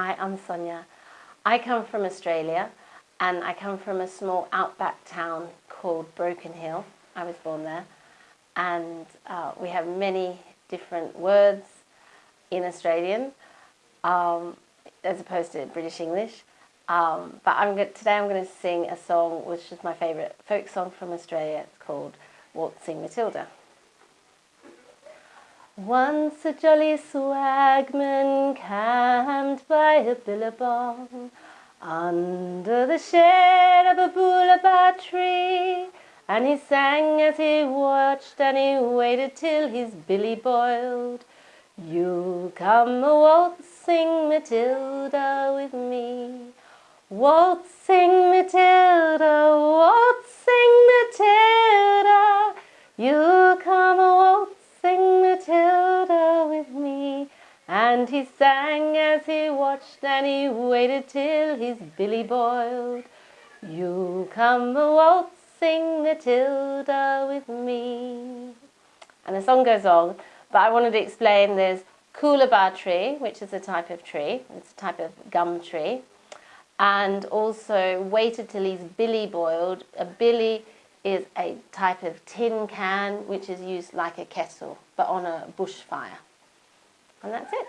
Hi, I'm Sonia. I come from Australia and I come from a small outback town called Broken Hill. I was born there and uh, we have many different words in Australian um, as opposed to British English. Um, but I'm today I'm going to sing a song which is my favourite folk song from Australia. It's called Waltzing Matilda. Once a jolly swagman camped by a billabong under the shade of a coolabah tree and he sang as he watched and he waited till his billy boiled. You come a waltzing Matilda with me. Waltzing Matilda, waltzing Matilda, you come And he sang as he watched and he waited till his billy boiled. You come a waltzing Matilda with me. And the song goes on, but I wanted to explain there's coolabah tree, which is a type of tree. It's a type of gum tree and also waited till he's billy boiled. A billy is a type of tin can which is used like a kettle but on a bushfire. And that's it.